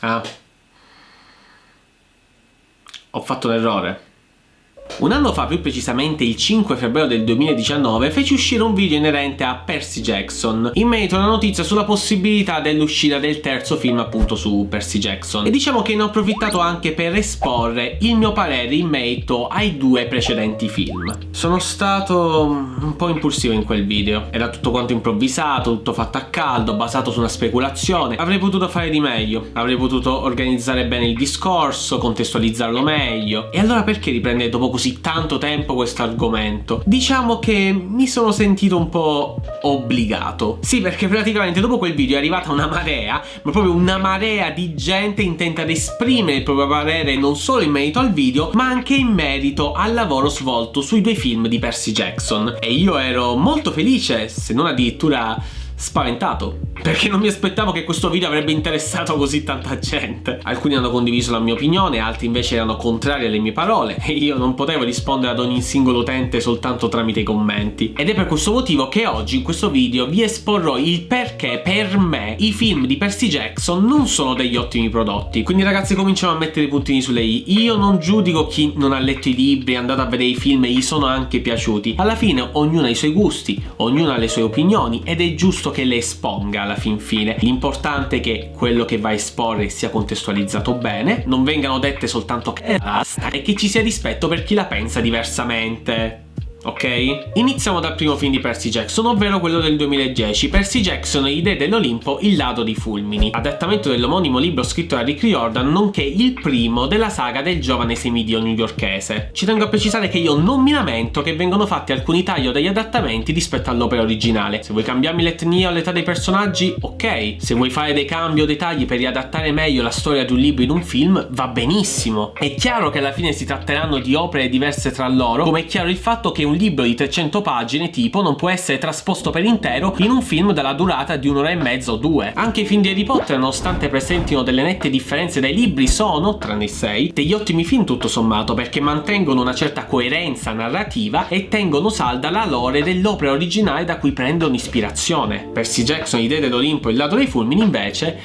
Ah. Ho fatto l'errore. Un anno fa, più precisamente il 5 febbraio del 2019, feci uscire un video inerente a Percy Jackson, in merito alla notizia sulla possibilità dell'uscita del terzo film appunto su Percy Jackson. E diciamo che ne ho approfittato anche per esporre il mio parere in merito ai due precedenti film. Sono stato un po' impulsivo in quel video, era tutto quanto improvvisato, tutto fatto a caldo, basato su una speculazione. Avrei potuto fare di meglio, avrei potuto organizzare bene il discorso, contestualizzarlo meglio. E allora perché riprendere dopo così tanto tempo questo argomento. Diciamo che mi sono sentito un po' obbligato. Sì, perché praticamente dopo quel video è arrivata una marea, ma proprio una marea di gente intenta ad esprimere il proprio parere non solo in merito al video, ma anche in merito al lavoro svolto sui due film di Percy Jackson. E io ero molto felice, se non addirittura spaventato perché non mi aspettavo che questo video avrebbe interessato così tanta gente. Alcuni hanno condiviso la mia opinione, altri invece erano contrari alle mie parole e io non potevo rispondere ad ogni singolo utente soltanto tramite i commenti. Ed è per questo motivo che oggi in questo video vi esporrò il perché per me i film di Percy Jackson non sono degli ottimi prodotti. Quindi ragazzi cominciamo a mettere i puntini sulle i. Io non giudico chi non ha letto i libri, è andato a vedere i film e gli sono anche piaciuti. Alla fine ognuno ha i suoi gusti, ognuno ha le sue opinioni ed è giusto che le esponga alla fin fine. L'importante è che quello che va a esporre sia contestualizzato bene, non vengano dette soltanto che basta e che ci sia rispetto per chi la pensa diversamente ok? Iniziamo dal primo film di Percy Jackson, ovvero quello del 2010, Percy Jackson e i dell'Olimpo, il lato dei fulmini, adattamento dell'omonimo libro scritto da Rick Riordan, nonché il primo della saga del giovane semidio newyorkese. Ci tengo a precisare che io non mi lamento che vengono fatti alcuni tagli degli adattamenti rispetto all'opera originale. Se vuoi cambiarmi l'etnia o l'età dei personaggi, ok. Se vuoi fare dei cambi o dei tagli per riadattare meglio la storia di un libro in un film, va benissimo. È chiaro che alla fine si tratteranno di opere diverse tra loro, come è chiaro il fatto che un libro di 300 pagine tipo non può essere trasposto per intero in un film dalla durata di un'ora e mezza o due. Anche i film di Harry Potter, nonostante presentino delle nette differenze dai libri, sono, tranne i 6, degli ottimi film tutto sommato perché mantengono una certa coerenza narrativa e tengono salda la lore dell'opera originale da cui prendono ispirazione. Percy Jackson, Idee dell'Olimpo e Il lato dei fulmini invece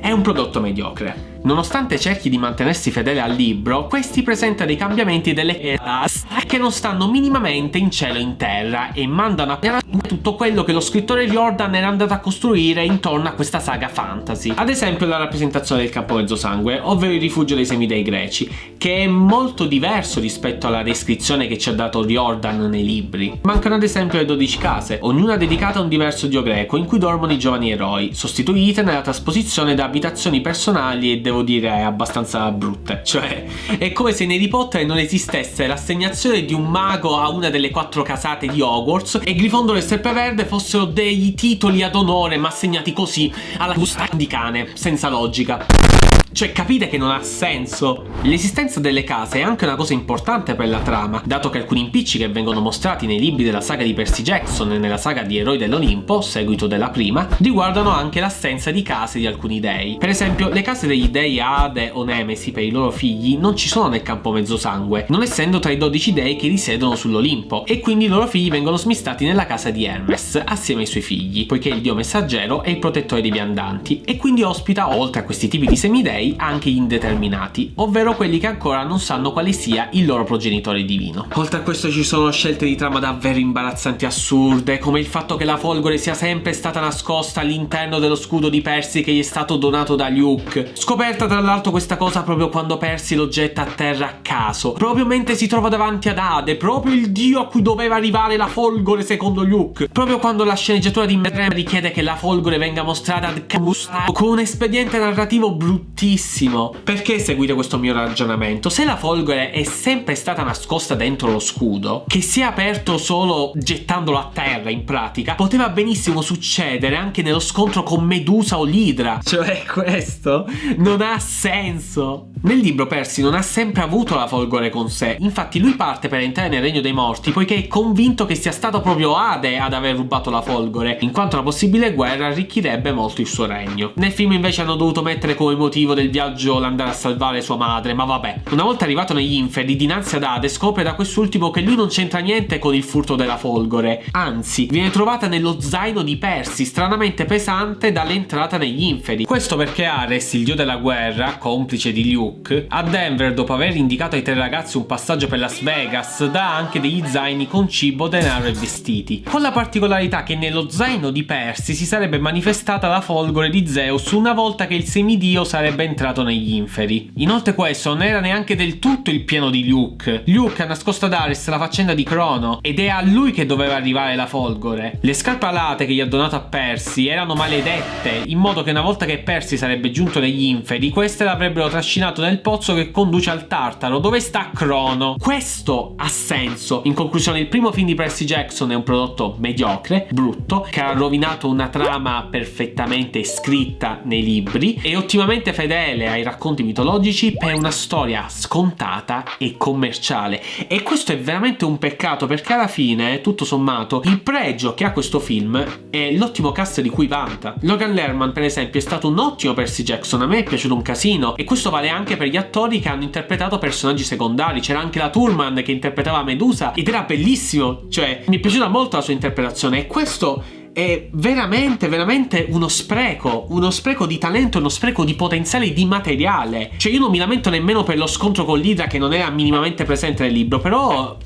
è un prodotto mediocre. Nonostante cerchi di mantenersi fedele al libro, questi presenta dei cambiamenti delle class che non stanno minimamente in cielo e in terra e mandano a piano tutto quello che lo scrittore Riordan era andato a costruire intorno a questa saga fantasy. Ad esempio la rappresentazione del campo mezzosangue, ovvero il rifugio dei semidei greci, che è molto diverso rispetto alla descrizione che ci ha dato Riordan nei libri. Mancano ad esempio le 12 case, ognuna dedicata a un diverso dio greco in cui dormono i giovani eroi, sostituite nella trasposizione da abitazioni personali e devo dire abbastanza brutte. Cioè, è come se nei Harry Potter non esistesse l'assegnazione di un mago a una delle quattro casate di Hogwarts e Grifondoro e Serpeverde fossero dei titoli ad onore ma assegnati così alla busta di cane, senza logica. Cioè capite che non ha senso? L'esistenza delle case è anche una cosa importante per la trama, dato che alcuni impicci che vengono mostrati nei libri della saga di Percy Jackson e nella saga di Eroi dell'Olimpo, seguito della prima, riguardano anche l'assenza di case di alcuni dei. Per esempio, le case degli dei Ade o Nemesi per i loro figli non ci sono nel campo mezzosangue, non essendo tra i 12 dei che risiedono sull'Olimpo, e quindi i loro figli vengono smistati nella casa di Hermes, assieme ai suoi figli, poiché il dio messaggero è il protettore dei viandanti, e quindi ospita, oltre a questi tipi di semidei, dei anche indeterminati, ovvero quelli che ancora non sanno quale sia il loro progenitore divino. Oltre a questo ci sono scelte di trama davvero imbarazzanti e assurde, come il fatto che la folgore sia sempre stata nascosta all'interno dello scudo di Percy che gli è stato donato da Luke. Scoperta tra l'altro questa cosa proprio quando Percy lo getta a terra a caso, proprio mentre si trova davanti ad Ade, proprio il dio a cui doveva arrivare la folgore secondo Luke, proprio quando la sceneggiatura di Merrem richiede che la folgore venga mostrata ad Camus con un espediente narrativo bruttissimo benissimo. Perché seguite questo mio ragionamento? Se la folgore è sempre stata nascosta dentro lo scudo, che si è aperto solo gettandolo a terra in pratica, poteva benissimo succedere anche nello scontro con Medusa o l'Idra. Cioè questo non ha senso. Nel libro Percy non ha sempre avuto la folgore con sé, infatti lui parte per entrare nel regno dei morti poiché è convinto che sia stato proprio Ade ad aver rubato la folgore, in quanto una possibile guerra arricchirebbe molto il suo regno. Nel film invece hanno dovuto mettere come motivo del viaggio l'andare a salvare sua madre, ma vabbè. Una volta arrivato negli inferi, dinanzi ad Ade, scopre da quest'ultimo che lui non c'entra niente con il furto della folgore. Anzi, viene trovata nello zaino di Percy, stranamente pesante dall'entrata negli inferi. Questo perché Ares, il dio della guerra, complice di Luke, a Denver, dopo aver indicato ai tre ragazzi un passaggio per Las Vegas, dà anche degli zaini con cibo, denaro e vestiti. Con la particolarità che nello zaino di Percy si sarebbe manifestata la folgore di Zeus una volta che il semidio sarebbe entrato negli inferi. Inoltre questo non era neanche del tutto il piano di Luke. Luke ha nascosto ad Ares la faccenda di Crono ed è a lui che doveva arrivare la folgore. Le scarpe alate che gli ha donato a Percy erano maledette, in modo che una volta che Percy sarebbe giunto negli inferi, queste l'avrebbero trascinato nel pozzo che conduce al Tartaro, dove sta Crono. Questo ha senso. In conclusione, il primo film di Percy Jackson è un prodotto mediocre, brutto, che ha rovinato una trama perfettamente scritta nei libri e ottimamente fedele ai racconti mitologici per una storia scontata e commerciale. E questo è veramente un peccato perché alla fine, tutto sommato, il pregio che ha questo film è l'ottimo cast di cui vanta. Logan Lerman, per esempio, è stato un ottimo Percy Jackson, a me è piaciuto un casino e questo vale anche per gli attori che hanno interpretato personaggi secondari. C'era anche la Turman che interpretava Medusa ed era bellissimo, cioè mi è piaciuta molto la sua interpretazione e questo è veramente, veramente uno spreco, uno spreco di talento, uno spreco di potenziale di materiale. Cioè io non mi lamento nemmeno per lo scontro con l'Idra che non era minimamente presente nel libro, però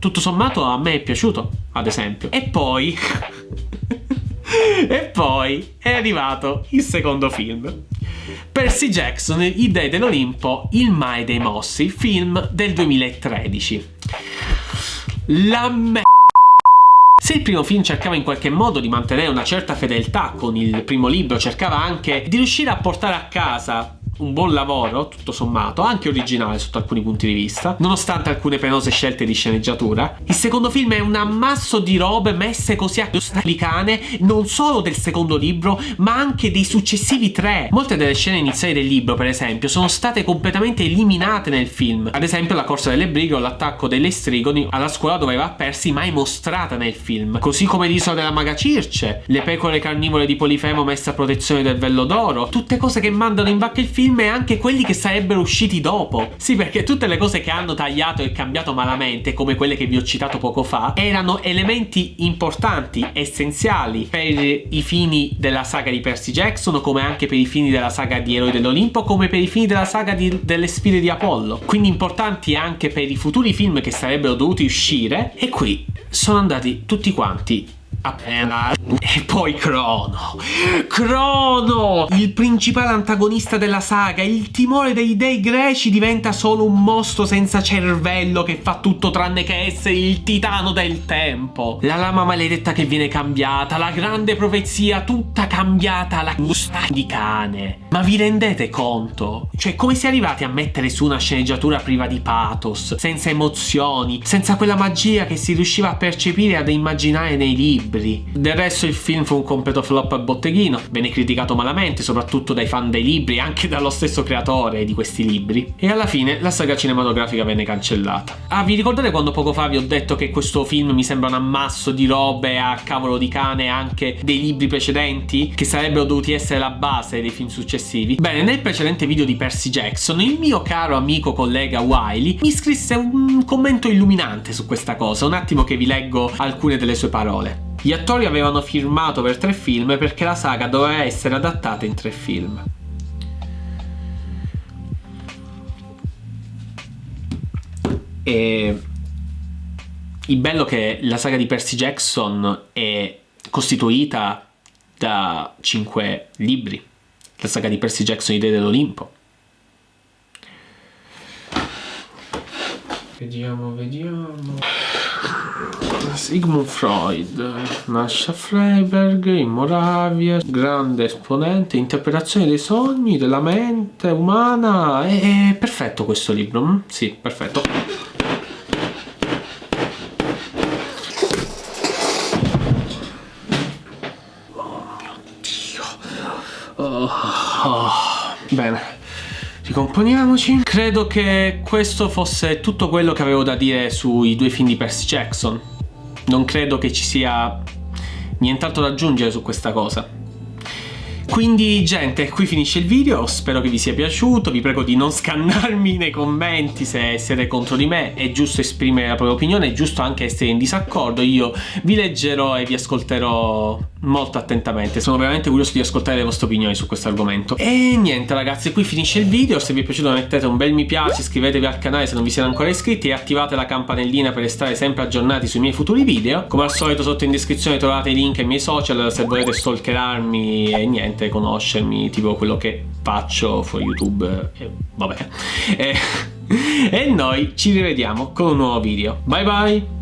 tutto sommato a me è piaciuto, ad esempio. E poi... e poi è arrivato il secondo film. Percy Jackson, I Dei dell'Olimpo, Il Mai dei Mossi, film del 2013. La me... Se il primo film cercava in qualche modo di mantenere una certa fedeltà con il primo libro, cercava anche di riuscire a portare a casa un buon lavoro, tutto sommato, anche originale sotto alcuni punti di vista, nonostante alcune penose scelte di sceneggiatura. Il secondo film è un ammasso di robe messe così a cane, non solo del secondo libro, ma anche dei successivi tre. Molte delle scene iniziali del libro, per esempio, sono state completamente eliminate nel film. Ad esempio la corsa delle brighe o l'attacco delle strigoni alla scuola dove va persi mai mostrata nel film. Così come l'isola della maga Circe, le pecore carnivore di Polifemo messe a protezione del vello d'oro, tutte cose che mandano in vacca il film film e anche quelli che sarebbero usciti dopo. Sì, perché tutte le cose che hanno tagliato e cambiato malamente, come quelle che vi ho citato poco fa, erano elementi importanti, essenziali per i fini della saga di Percy Jackson, come anche per i fini della saga di Eroi dell'Olimpo, come per i fini della saga di, delle sfide di Apollo. Quindi importanti anche per i futuri film che sarebbero dovuti uscire. E qui sono andati tutti quanti appena e poi Crono Crono il principale antagonista della saga il timore dei dei greci diventa solo un mostro senza cervello che fa tutto tranne che essere il titano del tempo la lama maledetta che viene cambiata la grande profezia tutta cambiata la gusta di cane ma vi rendete conto? cioè come si è arrivati a mettere su una sceneggiatura priva di pathos senza emozioni senza quella magia che si riusciva a percepire e ad immaginare nei libri. Del resto il film fu un completo flop a botteghino, venne criticato malamente, soprattutto dai fan dei libri e anche dallo stesso creatore di questi libri. E alla fine la saga cinematografica venne cancellata. Ah, vi ricordate quando poco fa vi ho detto che questo film mi sembra un ammasso di robe a cavolo di cane anche dei libri precedenti che sarebbero dovuti essere la base dei film successivi? Bene, nel precedente video di Percy Jackson il mio caro amico collega Wiley mi scrisse un commento illuminante su questa cosa, un attimo che vi leggo alcune delle sue parole. Gli attori avevano firmato per tre film perché la saga doveva essere adattata in tre film. E il bello è che la saga di Percy Jackson è costituita da cinque libri. La saga di Percy Jackson, I Dei dell'Olimpo. Vediamo, vediamo. Sigmund Freud nasce a Freiberg in Moravia, grande esponente, interpretazione dei sogni, della mente umana. È, perfetto questo libro, mm? sì, perfetto. Oh mio Dio. Oh, oh. Bene. Ricomponiamoci. Credo che questo fosse tutto quello che avevo da dire sui due film di Percy Jackson. Non credo che ci sia nient'altro da aggiungere su questa cosa. Quindi gente, qui finisce il video, spero che vi sia piaciuto, vi prego di non scannarmi nei commenti se siete contro di me, è giusto esprimere la propria opinione, è giusto anche essere in disaccordo, io vi leggerò e vi ascolterò molto attentamente, sono veramente curioso di ascoltare le vostre opinioni su questo argomento. E niente ragazzi, qui finisce il video, se vi è piaciuto mettete un bel mi piace, iscrivetevi al canale se non vi siete ancora iscritti e attivate la campanellina per restare sempre aggiornati sui miei futuri video. Come al solito sotto in descrizione trovate i link ai miei social se volete stalkerarmi e niente, conoscermi, tipo quello che faccio su YouTube e vabbè. E, e noi ci rivediamo con un nuovo video. Bye bye!